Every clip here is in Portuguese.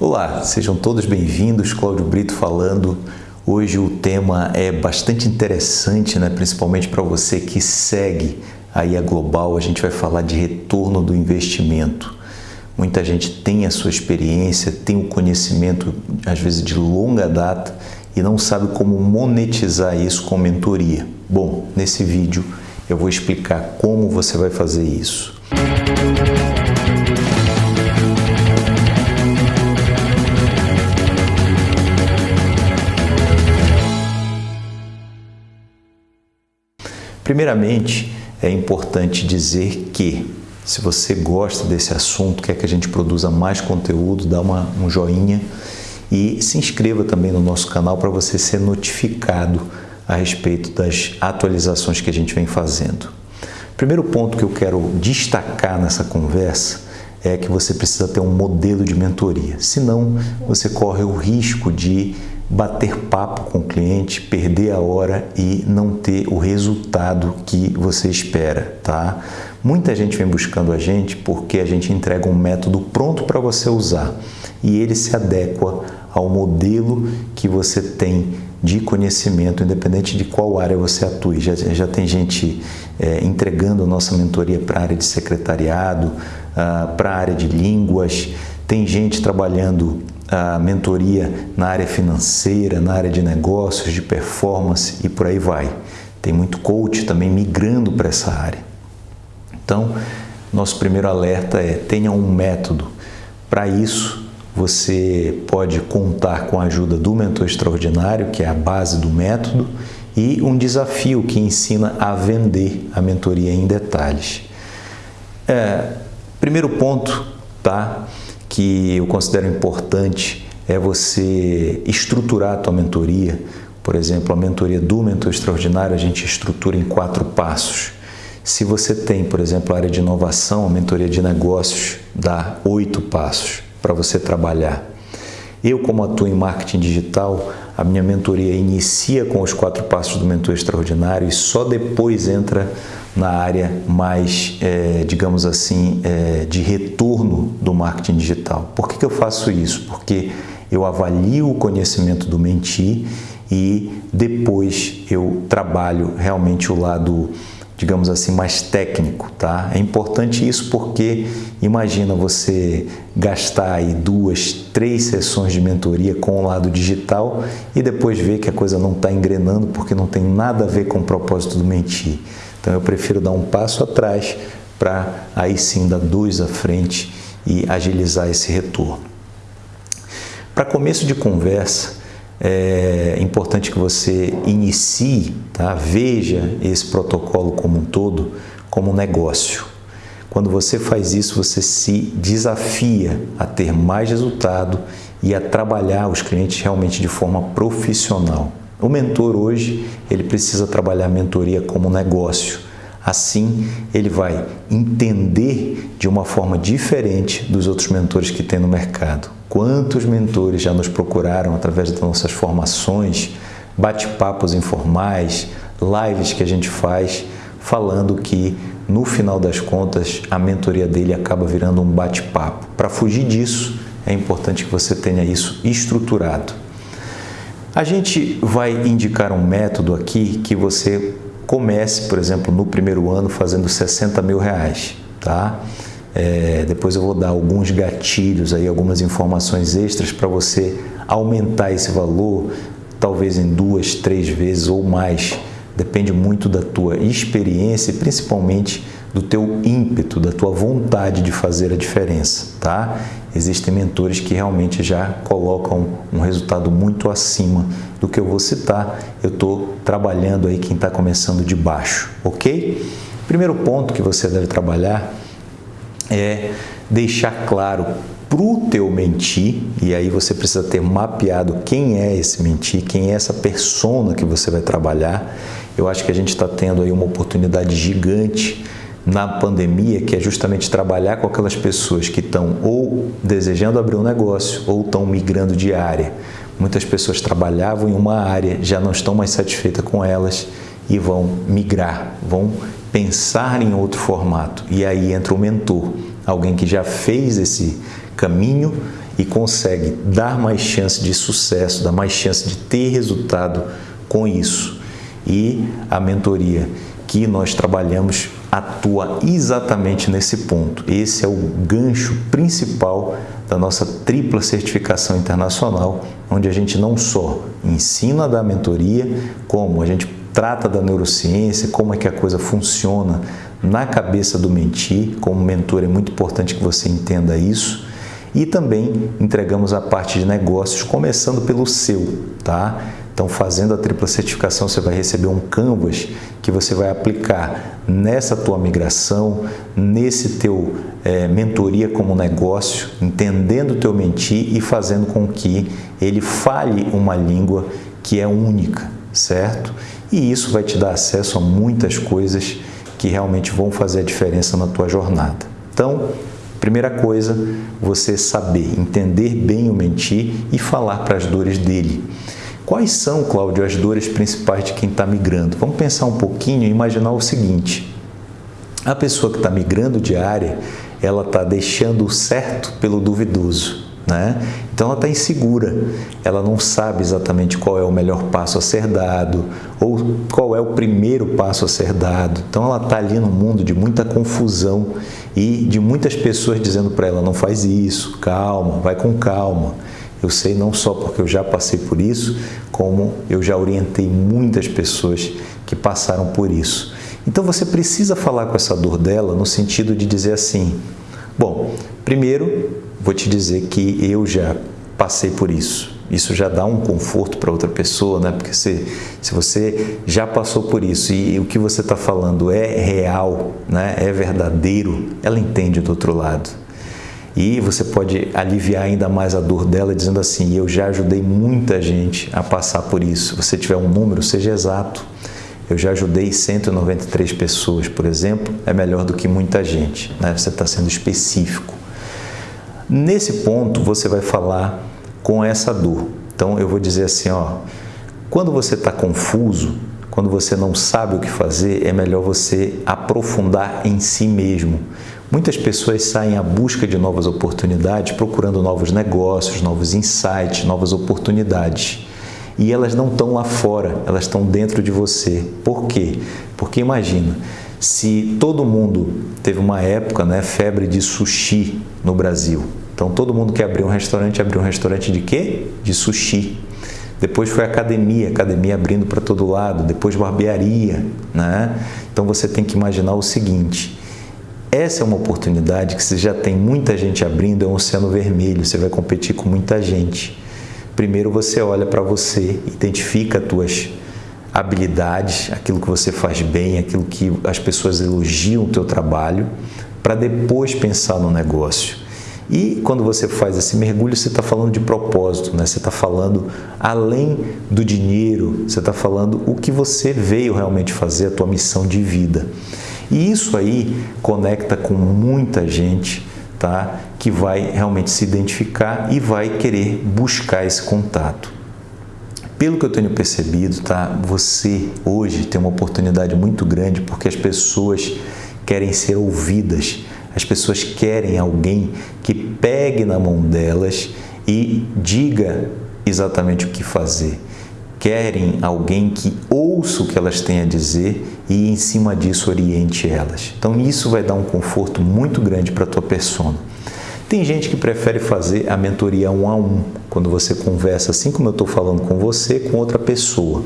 Olá, sejam todos bem-vindos. Cláudio Brito falando. Hoje o tema é bastante interessante, né? principalmente para você que segue aí a Global. A gente vai falar de retorno do investimento. Muita gente tem a sua experiência, tem o conhecimento, às vezes de longa data, e não sabe como monetizar isso com mentoria. Bom, nesse vídeo eu vou explicar como você vai fazer isso. Primeiramente, é importante dizer que se você gosta desse assunto, quer que a gente produza mais conteúdo, dá uma, um joinha e se inscreva também no nosso canal para você ser notificado a respeito das atualizações que a gente vem fazendo. Primeiro ponto que eu quero destacar nessa conversa é que você precisa ter um modelo de mentoria, senão você corre o risco de bater papo com o cliente, perder a hora e não ter o resultado que você espera, tá? Muita gente vem buscando a gente porque a gente entrega um método pronto para você usar e ele se adequa ao modelo que você tem de conhecimento, independente de qual área você atue. Já, já tem gente é, entregando a nossa mentoria para a área de secretariado, uh, para a área de línguas, tem gente trabalhando a mentoria na área financeira, na área de negócios, de performance e por aí vai. Tem muito coach também migrando para essa área. Então, nosso primeiro alerta é tenha um método. Para isso, você pode contar com a ajuda do mentor extraordinário, que é a base do método, e um desafio que ensina a vender a mentoria em detalhes. É, primeiro ponto, tá? Que eu considero importante é você estruturar a tua mentoria. Por exemplo, a mentoria do mentor extraordinário a gente estrutura em quatro passos. Se você tem, por exemplo, a área de inovação, a mentoria de negócios dá oito passos para você trabalhar. Eu, como atuo em marketing digital, a minha mentoria inicia com os quatro passos do mentor extraordinário e só depois entra na área mais, é, digamos assim, é, de retorno do marketing digital. Por que, que eu faço isso? Porque eu avalio o conhecimento do mentir e depois eu trabalho realmente o lado, digamos assim, mais técnico, tá? É importante isso porque imagina você gastar aí duas, três sessões de mentoria com o lado digital e depois ver que a coisa não está engrenando porque não tem nada a ver com o propósito do mentir. Então eu prefiro dar um passo atrás para aí sim dar dois à frente e agilizar esse retorno. Para começo de conversa, é importante que você inicie, tá? veja esse protocolo como um todo como um negócio. Quando você faz isso, você se desafia a ter mais resultado e a trabalhar os clientes realmente de forma profissional. O mentor hoje, ele precisa trabalhar a mentoria como negócio. Assim, ele vai entender de uma forma diferente dos outros mentores que tem no mercado. Quantos mentores já nos procuraram através das nossas formações, bate-papos informais, lives que a gente faz, falando que no final das contas a mentoria dele acaba virando um bate-papo. Para fugir disso, é importante que você tenha isso estruturado. A gente vai indicar um método aqui que você comece, por exemplo, no primeiro ano fazendo 60 mil reais, tá? É, depois eu vou dar alguns gatilhos aí, algumas informações extras para você aumentar esse valor, talvez em duas, três vezes ou mais. Depende muito da tua experiência e principalmente do teu ímpeto, da tua vontade de fazer a diferença, tá? Existem mentores que realmente já colocam um resultado muito acima do que eu vou citar. Eu estou trabalhando aí quem está começando de baixo, ok? Primeiro ponto que você deve trabalhar é deixar claro para o teu mentir, e aí você precisa ter mapeado quem é esse mentir, quem é essa persona que você vai trabalhar. Eu acho que a gente está tendo aí uma oportunidade gigante na pandemia, que é justamente trabalhar com aquelas pessoas que estão ou desejando abrir um negócio ou estão migrando de área. Muitas pessoas trabalhavam em uma área, já não estão mais satisfeitas com elas e vão migrar, vão pensar em outro formato. E aí entra o mentor, alguém que já fez esse caminho e consegue dar mais chance de sucesso, dar mais chance de ter resultado com isso. E a mentoria que nós trabalhamos atua exatamente nesse ponto. Esse é o gancho principal da nossa tripla certificação internacional, onde a gente não só ensina da mentoria, como a gente trata da neurociência, como é que a coisa funciona na cabeça do mentir. Como mentor é muito importante que você entenda isso. E também entregamos a parte de negócios, começando pelo seu, tá? Então, fazendo a tripla certificação, você vai receber um canvas que você vai aplicar nessa tua migração, nesse teu é, mentoria como negócio, entendendo o teu mentir e fazendo com que ele fale uma língua que é única, certo? E isso vai te dar acesso a muitas coisas que realmente vão fazer a diferença na tua jornada. Então, primeira coisa, você saber entender bem o mentir e falar para as dores dele. Quais são, Cláudio, as dores principais de quem está migrando? Vamos pensar um pouquinho e imaginar o seguinte: a pessoa que está migrando de área, ela está deixando o certo pelo duvidoso. Né? Então ela está insegura, ela não sabe exatamente qual é o melhor passo a ser dado ou qual é o primeiro passo a ser dado. Então ela está ali num mundo de muita confusão e de muitas pessoas dizendo para ela: não faz isso, calma, vai com calma. Eu sei não só porque eu já passei por isso, como eu já orientei muitas pessoas que passaram por isso. Então você precisa falar com essa dor dela no sentido de dizer assim: bom, primeiro vou te dizer que eu já passei por isso. Isso já dá um conforto para outra pessoa, né? Porque se, se você já passou por isso e, e o que você está falando é real, né? é verdadeiro, ela entende do outro lado. E você pode aliviar ainda mais a dor dela dizendo assim: Eu já ajudei muita gente a passar por isso. Se você tiver um número, seja exato. Eu já ajudei 193 pessoas, por exemplo, é melhor do que muita gente. Né? Você está sendo específico. Nesse ponto, você vai falar com essa dor. Então, eu vou dizer assim: ó, quando você está confuso, quando você não sabe o que fazer, é melhor você aprofundar em si mesmo. Muitas pessoas saem à busca de novas oportunidades, procurando novos negócios, novos insights, novas oportunidades. E elas não estão lá fora, elas estão dentro de você. Por quê? Porque imagina, se todo mundo teve uma época, né, febre de sushi no Brasil. Então todo mundo que abriu um restaurante abriu um restaurante de quê? De sushi. Depois foi academia, academia abrindo para todo lado, depois barbearia, né? Então você tem que imaginar o seguinte: essa é uma oportunidade que você já tem muita gente abrindo, é um oceano vermelho, você vai competir com muita gente. Primeiro você olha para você, identifica as tuas habilidades, aquilo que você faz bem, aquilo que as pessoas elogiam o teu trabalho, para depois pensar no negócio. E quando você faz esse mergulho, você está falando de propósito, né? você está falando além do dinheiro, você está falando o que você veio realmente fazer, a tua missão de vida. E isso aí conecta com muita gente, tá? Que vai realmente se identificar e vai querer buscar esse contato. Pelo que eu tenho percebido, tá? Você hoje tem uma oportunidade muito grande porque as pessoas querem ser ouvidas. As pessoas querem alguém que pegue na mão delas e diga exatamente o que fazer querem alguém que ouça o que elas têm a dizer e em cima disso oriente elas. Então isso vai dar um conforto muito grande para a tua persona. Tem gente que prefere fazer a mentoria um a um, quando você conversa assim como eu estou falando com você, com outra pessoa.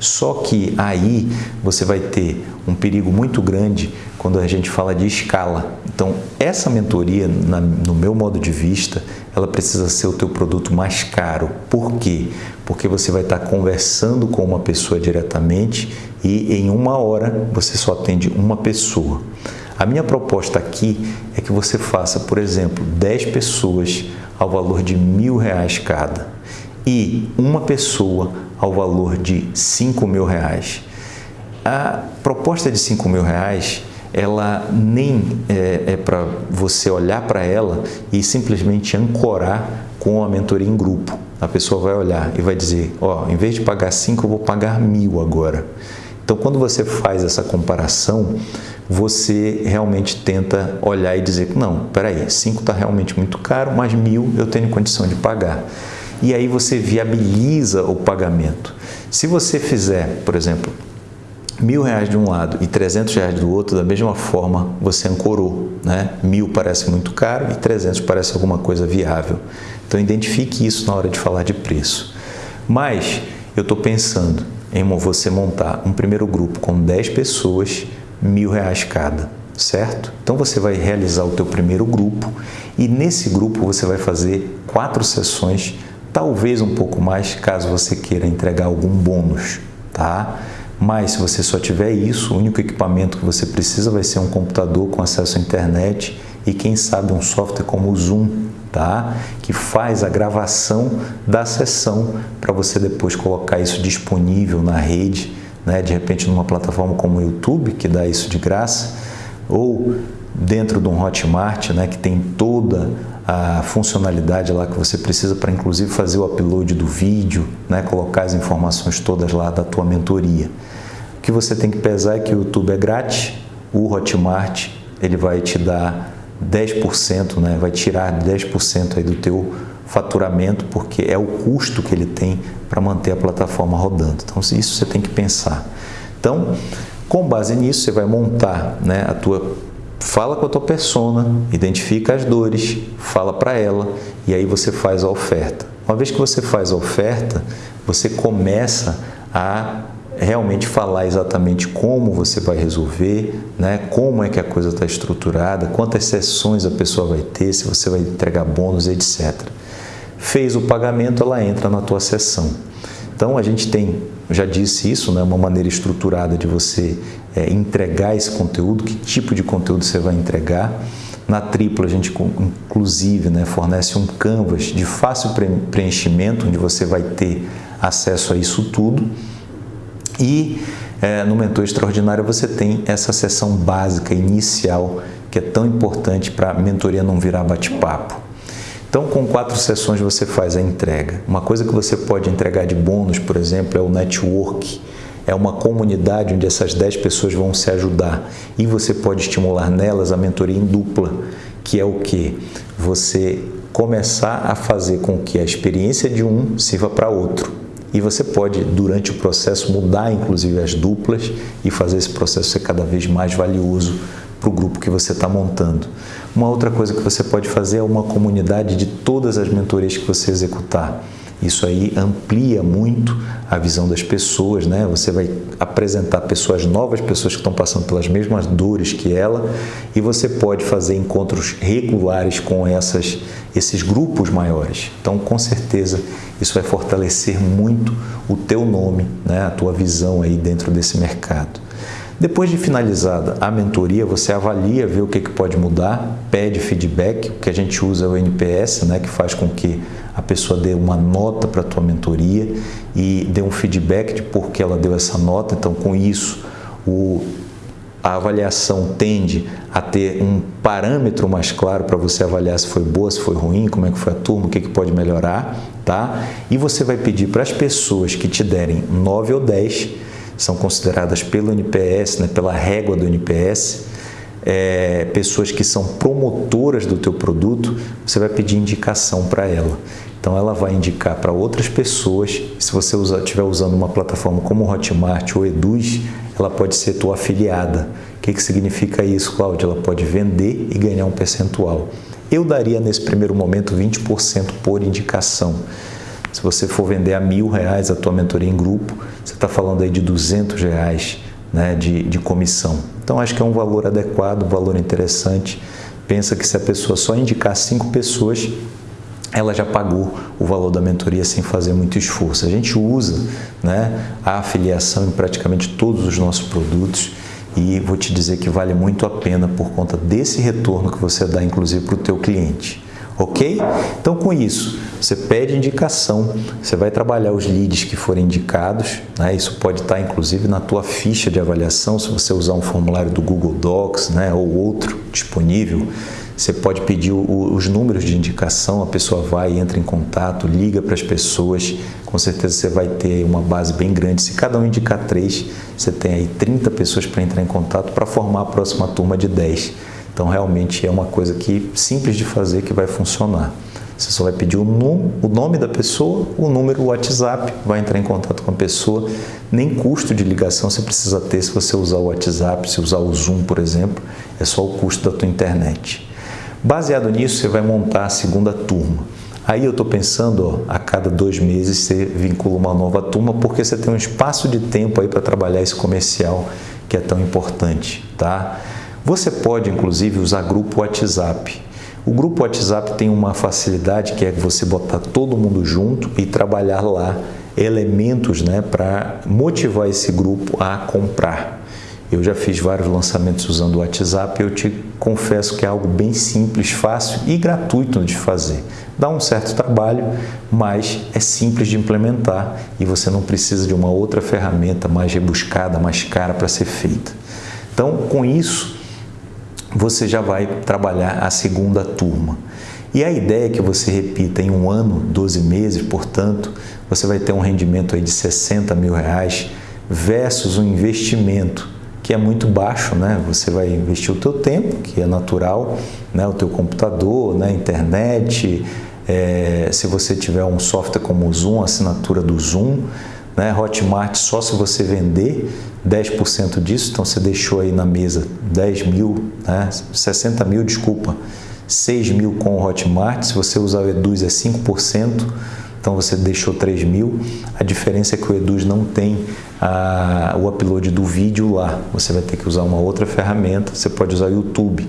Só que aí você vai ter um perigo muito grande quando a gente fala de escala. Então, essa mentoria, na, no meu modo de vista, ela precisa ser o teu produto mais caro. Por quê? Porque você vai estar conversando com uma pessoa diretamente e em uma hora você só atende uma pessoa. A minha proposta aqui é que você faça, por exemplo, 10 pessoas ao valor de mil reais cada e uma pessoa ao valor de 5 mil reais. A proposta de 5 mil reais, ela nem é, é para você olhar para ela e simplesmente ancorar com a mentoria em grupo. A pessoa vai olhar e vai dizer, ó, oh, em vez de pagar 5, eu vou pagar mil agora. Então, quando você faz essa comparação, você realmente tenta olhar e dizer, não, peraí, 5 está realmente muito caro, mas mil eu tenho condição de pagar. E aí você viabiliza o pagamento. Se você fizer, por exemplo, mil reais de um lado e 300 reais do outro, da mesma forma você ancorou. Né? Mil parece muito caro e 300 parece alguma coisa viável. Então identifique isso na hora de falar de preço. Mas eu estou pensando em você montar um primeiro grupo com 10 pessoas, mil reais cada, certo? Então você vai realizar o teu primeiro grupo e nesse grupo você vai fazer quatro sessões, talvez um pouco mais, caso você queira entregar algum bônus, tá? Mas se você só tiver isso, o único equipamento que você precisa vai ser um computador com acesso à internet e quem sabe um software como o Zoom, tá? Que faz a gravação da sessão para você depois colocar isso disponível na rede, né? De repente numa plataforma como o YouTube, que dá isso de graça, ou dentro de um Hotmart, né, que tem toda a funcionalidade lá que você precisa para inclusive fazer o upload do vídeo, né, colocar as informações todas lá da tua mentoria. O que você tem que pesar é que o YouTube é grátis, o Hotmart ele vai te dar 10%, né, vai tirar 10% aí do teu faturamento, porque é o custo que ele tem para manter a plataforma rodando. Então, isso você tem que pensar. Então, com base nisso, você vai montar né, a tua fala com a tua persona, identifica as dores, fala para ela e aí você faz a oferta. Uma vez que você faz a oferta, você começa a realmente falar exatamente como você vai resolver, né? como é que a coisa está estruturada, quantas sessões a pessoa vai ter, se você vai entregar bônus, etc. Fez o pagamento, ela entra na tua sessão. Então a gente tem, já disse isso, né, uma maneira estruturada de você é, entregar esse conteúdo, que tipo de conteúdo você vai entregar. Na tripla a gente inclusive né, fornece um canvas de fácil preenchimento, onde você vai ter acesso a isso tudo. E é, no Mentor Extraordinário você tem essa sessão básica, inicial, que é tão importante para a mentoria não virar bate-papo. Então, com quatro sessões você faz a entrega. Uma coisa que você pode entregar de bônus, por exemplo, é o network. É uma comunidade onde essas 10 pessoas vão se ajudar e você pode estimular nelas a mentoria em dupla, que é o que? Você começar a fazer com que a experiência de um sirva para outro. E você pode, durante o processo, mudar inclusive as duplas e fazer esse processo ser cada vez mais valioso para o grupo que você está montando. Uma outra coisa que você pode fazer é uma comunidade de todas as mentorias que você executar. Isso aí amplia muito a visão das pessoas, né? Você vai apresentar pessoas novas, pessoas que estão passando pelas mesmas dores que ela, e você pode fazer encontros regulares com essas, esses grupos maiores. Então, com certeza, isso vai fortalecer muito o teu nome, né? A tua visão aí dentro desse mercado. Depois de finalizada a mentoria, você avalia, vê o que, que pode mudar, pede feedback, o que a gente usa é o NPS, né, que faz com que a pessoa dê uma nota para a tua mentoria e dê um feedback de por que ela deu essa nota. Então, com isso, o, a avaliação tende a ter um parâmetro mais claro para você avaliar se foi boa, se foi ruim, como é que foi a turma, o que, que pode melhorar, tá? E você vai pedir para as pessoas que te derem 9 ou 10 são consideradas pelo NPS, né, pela régua do NPS, é, pessoas que são promotoras do teu produto, você vai pedir indicação para ela. Então ela vai indicar para outras pessoas. Se você estiver usando uma plataforma como Hotmart ou Eduz, ela pode ser tua afiliada. O que, que significa isso, Cláudia? Ela pode vender e ganhar um percentual. Eu daria nesse primeiro momento 20% por indicação. Se você for vender a mil reais a tua mentoria em grupo, você está falando aí de 200 reais né, de, de comissão. Então, acho que é um valor adequado, um valor interessante. Pensa que se a pessoa só indicar cinco pessoas, ela já pagou o valor da mentoria sem fazer muito esforço. A gente usa né, a afiliação em praticamente todos os nossos produtos e vou te dizer que vale muito a pena por conta desse retorno que você dá, inclusive, para o teu cliente ok? Então, com isso, você pede indicação, você vai trabalhar os leads que forem indicados, né? isso pode estar inclusive na tua ficha de avaliação, se você usar um formulário do Google Docs né? ou outro disponível, Você pode pedir o, os números de indicação, a pessoa vai, entra em contato, liga para as pessoas. Com certeza você vai ter uma base bem grande. Se cada um indicar três, você tem aí 30 pessoas para entrar em contato para formar a próxima turma de 10. Então, realmente é uma coisa que simples de fazer que vai funcionar. Você só vai pedir o, num, o nome da pessoa, o número, o WhatsApp, vai entrar em contato com a pessoa. Nem custo de ligação você precisa ter se você usar o WhatsApp, se usar o Zoom, por exemplo, é só o custo da tua internet. Baseado nisso, você vai montar a segunda turma. Aí eu estou pensando, ó, a cada dois meses você vincula uma nova turma, porque você tem um espaço de tempo aí para trabalhar esse comercial que é tão importante, tá? Você pode, inclusive, usar grupo WhatsApp. O grupo WhatsApp tem uma facilidade que é você botar todo mundo junto e trabalhar lá elementos né, para motivar esse grupo a comprar. Eu já fiz vários lançamentos usando o WhatsApp eu te confesso que é algo bem simples, fácil e gratuito de fazer. Dá um certo trabalho, mas é simples de implementar e você não precisa de uma outra ferramenta mais rebuscada, mais cara para ser feita. Então, com isso, você já vai trabalhar a segunda turma. E a ideia é que você repita em um ano, 12 meses, portanto, você vai ter um rendimento aí de 60 mil reais versus um investimento que é muito baixo, né? Você vai investir o teu tempo, que é natural, né? O teu computador, né? Internet, é... se você tiver um software como o Zoom, assinatura do Zoom, né? Hotmart só se você vender 10% disso, então você deixou aí na mesa 10 mil, né? 60 mil, desculpa, 6 mil com o Hotmart, se você usar o Eduz é 5%, então você deixou 3 mil. A diferença é que o Eduz não tem a, o upload do vídeo lá, você vai ter que usar uma outra ferramenta, você pode usar o YouTube.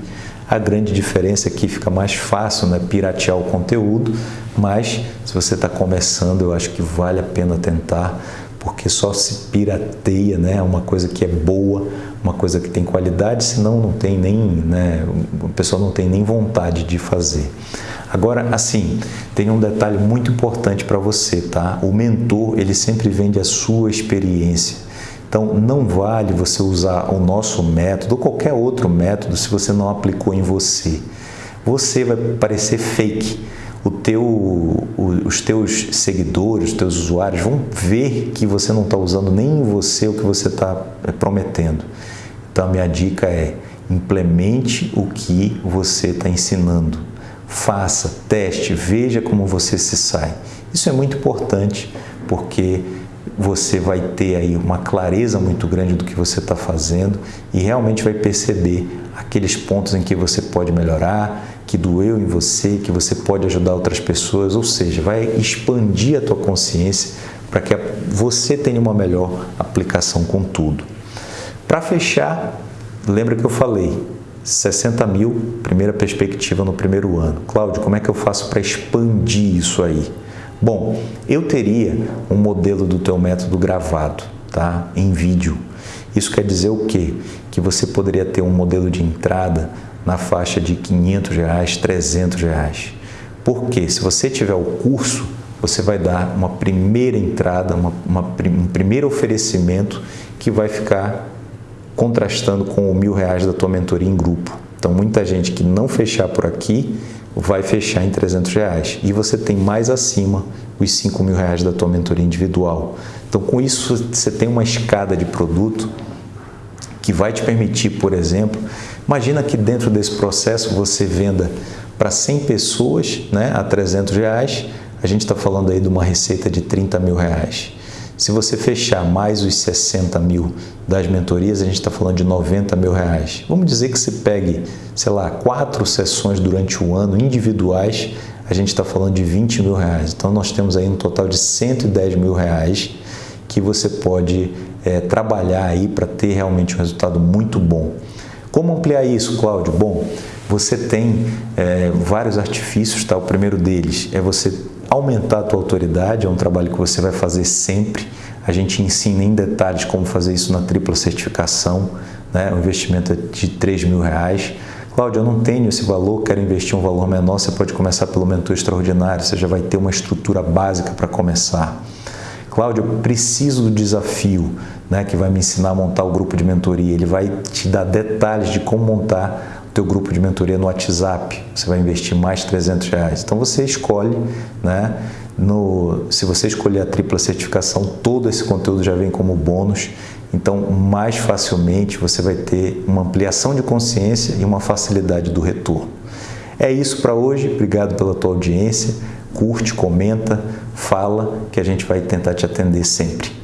A grande diferença é que fica mais fácil né, piratear o conteúdo, mas se você está começando, eu acho que vale a pena tentar, porque só se pirateia, né, uma coisa que é boa, uma coisa que tem qualidade, senão não tem nem, né, a pessoa não tem nem vontade de fazer. Agora, assim, tem um detalhe muito importante para você, tá? O mentor, ele sempre vende a sua experiência. Então, não vale você usar o nosso método ou qualquer outro método se você não aplicou em você. Você vai parecer fake. Teu, os teus seguidores, os teus usuários vão ver que você não está usando nem em você o que você está é, prometendo. Então, a minha dica é implemente o que você está ensinando. Faça, teste, veja como você se sai. Isso é muito importante porque você vai ter aí uma clareza muito grande do que você está fazendo e realmente vai perceber aqueles pontos em que você pode melhorar, que doeu em você, que você pode ajudar outras pessoas, ou seja, vai expandir a tua consciência para que você tenha uma melhor aplicação com tudo. Para fechar, lembra que eu falei, 60 mil, primeira perspectiva no primeiro ano. Cláudio, como é que eu faço para expandir isso aí? Bom, eu teria um modelo do teu método gravado, tá? Em vídeo. Isso quer dizer o quê? Que você poderia ter um modelo de entrada na faixa de 500 reais, 300 reais. Porque se você tiver o curso, você vai dar uma primeira entrada, uma, uma, um primeiro oferecimento que vai ficar contrastando com o mil reais da tua mentoria em grupo. Então, muita gente que não fechar por aqui vai fechar em 300 reais. E você tem mais acima os 5 mil reais da tua mentoria individual. Então, com isso, você tem uma escada de produto que vai te permitir, por exemplo, imagina que dentro desse processo você venda para 100 pessoas né, a 300 reais, a gente está falando aí de uma receita de 30 mil reais. Se você fechar mais os 60 mil das mentorias, a gente está falando de 90 mil reais. Vamos dizer que você pegue, sei lá, quatro sessões durante o ano individuais, a gente está falando de 20 mil reais. Então nós temos aí um total de 110 mil reais que você pode é, trabalhar aí para ter realmente um resultado muito bom. Como ampliar isso, Cláudio? Bom, você tem é, vários artifícios, tá? O primeiro deles é você aumentar a tua autoridade, é um trabalho que você vai fazer sempre. A gente ensina em detalhes como fazer isso na tripla certificação, né? o investimento é de 3 mil reais. Cláudio, eu não tenho esse valor, quero investir um valor menor, você pode começar pelo mentor extraordinário, você já vai ter uma estrutura básica para começar. Cláudio, eu preciso do desafio, né, que vai me ensinar a montar o grupo de mentoria. Ele vai te dar detalhes de como montar teu grupo de mentoria no WhatsApp, você vai investir mais 300 reais. Então você escolhe, né? No, se você escolher a tripla certificação, todo esse conteúdo já vem como bônus. Então, mais facilmente você vai ter uma ampliação de consciência e uma facilidade do retorno. É isso para hoje. Obrigado pela tua audiência. Curte, comenta, fala, que a gente vai tentar te atender sempre.